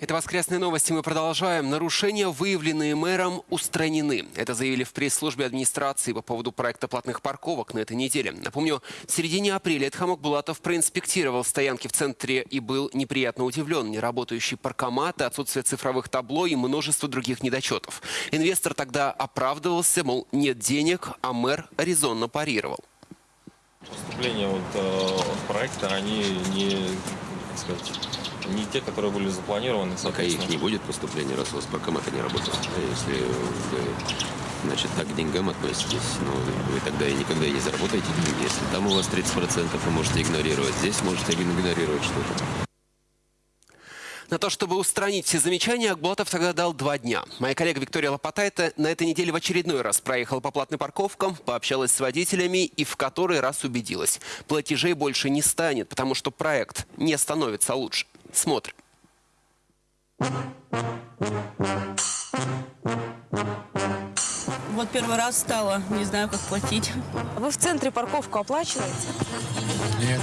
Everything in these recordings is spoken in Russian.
Это воскресные новости. Мы продолжаем. Нарушения, выявленные мэром, устранены. Это заявили в пресс-службе администрации по поводу проекта платных парковок на этой неделе. Напомню, в середине апреля Эдхамок Булатов проинспектировал стоянки в центре и был неприятно удивлен. Неработающие паркоматы, отсутствие цифровых табло и множество других недочетов. Инвестор тогда оправдывался, мол, нет денег, а мэр резонно парировал. Поступления вот, э, проекта, они не, сказать, не те, которые были запланированы. Пока их не будет поступления, раз у вас паркоматы не работают. А если вы значит, так к деньгам относитесь, ну, вы тогда и никогда и не заработаете деньги. Если там у вас 30%, вы можете игнорировать, здесь можете игнорировать что-то. На то, чтобы устранить все замечания, Акбулатов тогда дал два дня. Моя коллега Виктория Лопатайта на этой неделе в очередной раз проехала по платной парковкам, пообщалась с водителями и в который раз убедилась. Платежей больше не станет, потому что проект не становится лучше. Смотрим. Вот первый раз стало, не знаю, как платить. Вы в центре парковку оплачиваете? Нет,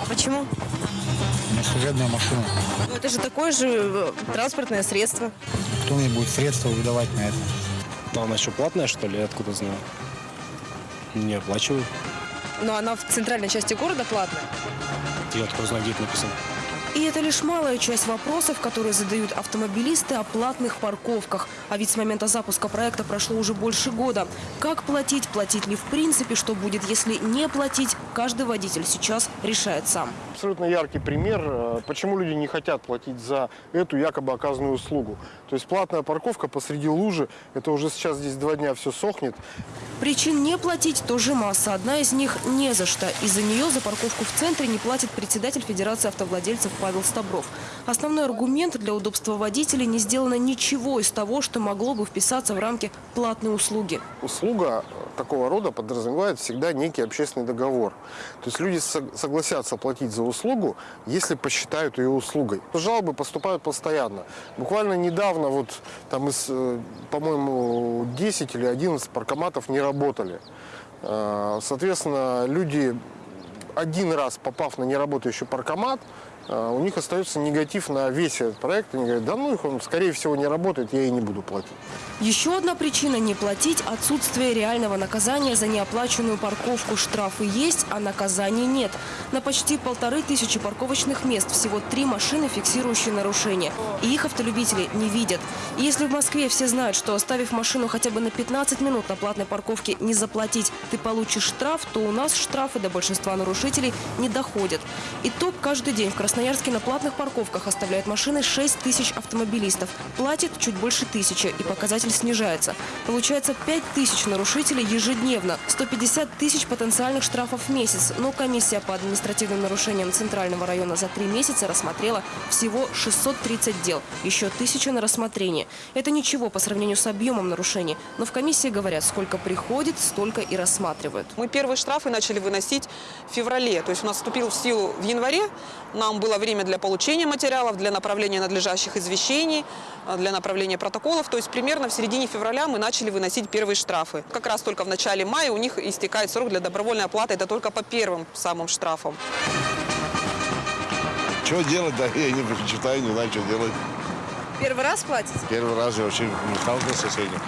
А почему? у меня служебная машина. Ну, это же такое же э, транспортное средство. Кто мне будет средства выдавать на это? А она еще платная, что ли? Я откуда знаю? Не оплачиваю. Но она в центральной части города платная. Я откуда знаю, где это написано. И это лишь малая часть вопросов, которые задают автомобилисты о платных парковках. А ведь с момента запуска проекта прошло уже больше года. Как платить, платить ли в принципе, что будет, если не платить, каждый водитель сейчас решает сам. абсолютно яркий пример, э, почему люди не хотят платить за эту якобы оказанную услугу. То есть платная парковка посреди лужи, это уже сейчас здесь два дня все сохнет. Причин не платить тоже масса. Одна из них – не за что. Из-за нее за парковку в центре не платит председатель Федерации автовладельцев Павел Стабров. Основной аргумент – для удобства водителей не сделано ничего из того, что могло бы вписаться в рамки платной услуги. Услуга такого рода подразумевает всегда некий общественный договор. То есть люди сог- согласятся платить за услугу, если посчитают ее услугой. Жалобы поступают постоянно. Буквально недавно вот там из, э, по-моему, 10 или 11 паркоматов не работали. Э, Соответственно, люди один раз попав на неработающий паркомат, э, у них остается негатив на весь этот проект. Они говорят, да ну их он, скорее всего, не работает, я и не буду платить. Еще одна причина не платить – отсутствие реального наказания за неоплаченную парковку. Штрафы есть, а наказаний нет. На почти полторы тысячи парковочных мест всего три машины, фиксирующие нарушения. И их автолюбители не видят. И если в Москве все знают, что оставив машину хотя бы на 15 минут на платной парковке не заплатить, ты получишь штраф, то у нас штрафы до большинства нарушителей не доходят. Итог каждый день в Красноярске на платных парковках оставляют машины 6 тысяч автомобилистов. Платит чуть больше тысячи, и показатель снижается. Получается 5 тысяч нарушителей ежедневно, 150 тысяч потенциальных штрафов в месяц. Но комиссия по административным нарушениям Центрального района за три месяца рассмотрела всего 630 дел. Еще тысяча на рассмотрение. Это ничего по сравнению с объемом нарушений. Но в комиссии говорят, сколько приходит, столько и рассматривают. Мы первые штрафы начали выносить в феврале. То есть у нас вступил в силу в январе. Нам было время для получения материалов, для направления надлежащих извещений, э, для направления протоколов. То есть примерно в середине февраля мы начали выносить первые штрафы. Как раз только в начале мая у них истекает срок для добровольной оплаты. Это только по первым самым штрафам. Что делать, да, я не предпочитаю, не знаю, что делать. Первый раз платите? Первый раз я вообще не сталкивался с этим.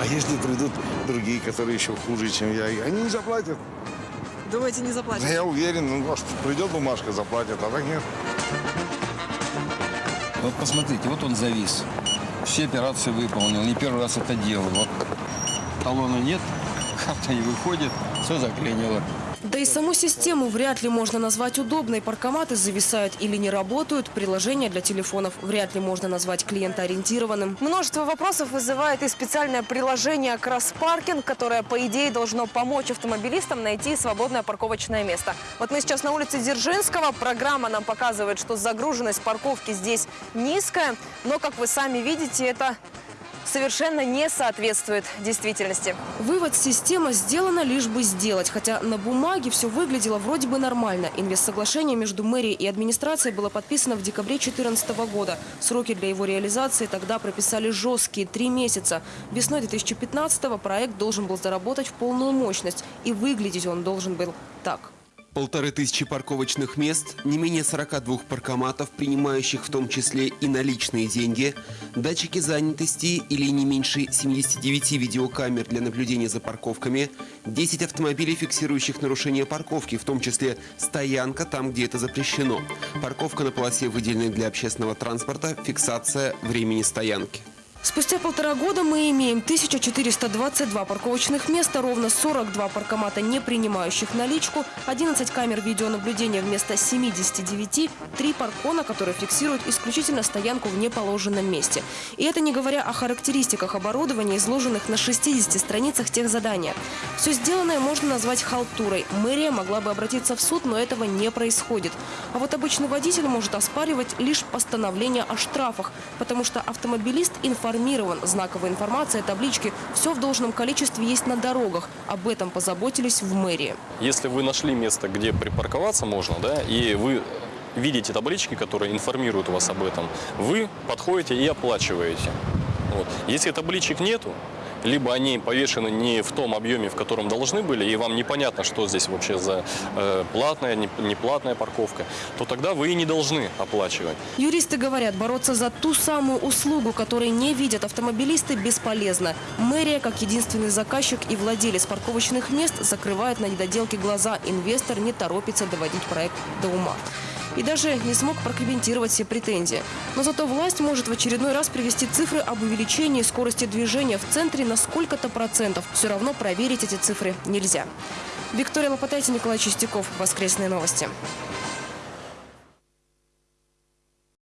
А если придут другие, которые еще хуже, чем я, они не заплатят. Думаете, не заплатите? Да я уверен, ну, может, придет бумажка, заплатят, а так нет. Вот посмотрите, вот он завис. Все операции выполнил, не первый раз это делаю. Вот талона нет, карта не выходит, все заклинило. Да и саму систему вряд ли можно назвать удобной. Паркоматы зависают или не работают. Приложение для телефонов вряд ли можно назвать клиентоориентированным. Множество вопросов вызывает и специальное приложение «Кросспаркинг», которое, по идее, должно помочь автомобилистам найти свободное парковочное место. Вот мы сейчас на улице Дзержинского. Программа нам показывает, что загруженность парковки здесь низкая. Но, как вы сами видите, это совершенно не соответствует действительности. Вывод система сделана лишь бы сделать, хотя на бумаге все выглядело вроде бы нормально. Инвестсоглашение между мэрией и администрацией было подписано в декабре 2014 года. Сроки для его реализации тогда прописали жесткие – три месяца. Весной 2015 проект должен был заработать в полную мощность. И выглядеть он должен был так. Полторы тысячи парковочных мест, не менее 42 паркоматов, принимающих в том числе и наличные деньги, датчики занятости или не меньше 79 видеокамер для наблюдения за парковками, 10 автомобилей, фиксирующих нарушение парковки, в том числе стоянка там, где это запрещено, парковка на полосе, выделенной для общественного транспорта, фиксация времени стоянки. Спустя полтора года мы имеем 1422 парковочных места, ровно 42 паркомата, не принимающих наличку, 11 камер видеонаблюдения вместо 79, 3 паркона, которые фиксируют исключительно стоянку в неположенном месте. И это не говоря о характеристиках оборудования, изложенных на 60 страницах тех задания. Все сделанное можно назвать халтурой. Мэрия могла бы обратиться в суд, но этого не происходит. А вот обычный водитель может оспаривать лишь постановление о штрафах, потому что автомобилист информирует информирован. Знаковая информация, таблички – все в должном количестве есть на дорогах. Об этом позаботились в мэрии. Если вы нашли место, где припарковаться можно, да, и вы видите таблички, которые информируют вас об этом, вы подходите и оплачиваете. Вот. Если табличек нету, либо они повешены не в том объеме, в котором должны были, и вам непонятно, что здесь вообще за э, платная, не, неплатная парковка, то тогда вы и не должны оплачивать. Юристы говорят, бороться за ту самую услугу, которой не видят автомобилисты, бесполезно. Мэрия, как единственный заказчик и владелец парковочных мест, закрывает на недоделки глаза. Инвестор не торопится доводить проект до ума и даже не смог прокомментировать все претензии. Но зато власть может в очередной раз привести цифры об увеличении скорости движения в центре на сколько-то процентов. Все равно проверить эти цифры нельзя. Виктория Лопатайте, Николай Чистяков. Воскресные новости.